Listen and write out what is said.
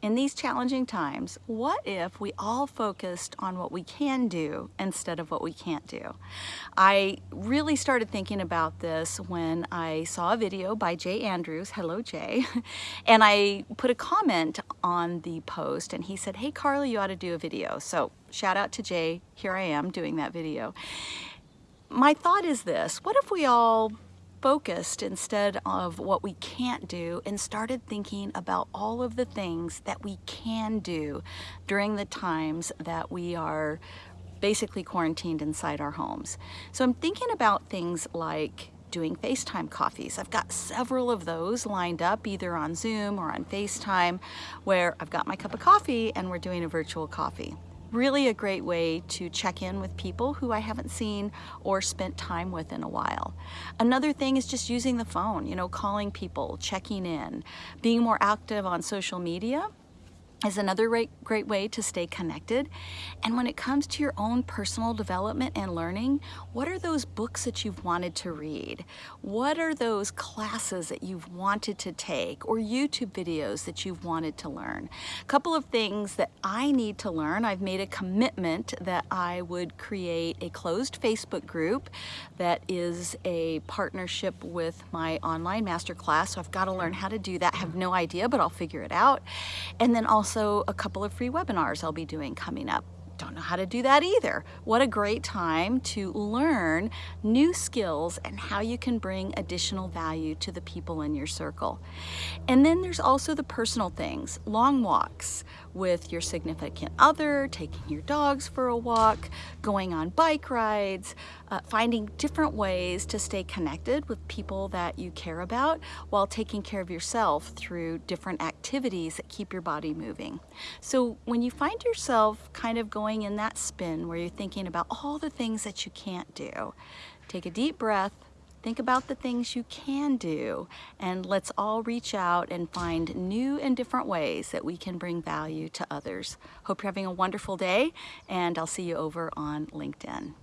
in these challenging times, what if we all focused on what we can do instead of what we can't do? I really started thinking about this when I saw a video by Jay Andrews, hello Jay, and I put a comment on the post and he said, hey Carly, you ought to do a video. So shout out to Jay, here I am doing that video. My thought is this, what if we all focused instead of what we can't do and started thinking about all of the things that we can do during the times that we are basically quarantined inside our homes. So I'm thinking about things like doing FaceTime coffees. I've got several of those lined up either on Zoom or on FaceTime where I've got my cup of coffee and we're doing a virtual coffee really a great way to check in with people who I haven't seen or spent time with in a while. Another thing is just using the phone, you know, calling people, checking in, being more active on social media is another great, great way to stay connected. And when it comes to your own personal development and learning, what are those books that you've wanted to read? What are those classes that you've wanted to take or YouTube videos that you've wanted to learn? A couple of things that I need to learn. I've made a commitment that I would create a closed Facebook group that is a partnership with my online masterclass. So I've got to learn how to do that. I have no idea, but I'll figure it out. And then also also a couple of free webinars I'll be doing coming up. Don't know how to do that either. What a great time to learn new skills and how you can bring additional value to the people in your circle. And then there's also the personal things, long walks with your significant other, taking your dogs for a walk, going on bike rides, uh, finding different ways to stay connected with people that you care about while taking care of yourself through different activities that keep your body moving. So when you find yourself kind of going in that spin where you're thinking about all the things that you can't do, take a deep breath, Think about the things you can do and let's all reach out and find new and different ways that we can bring value to others. Hope you're having a wonderful day and I'll see you over on LinkedIn.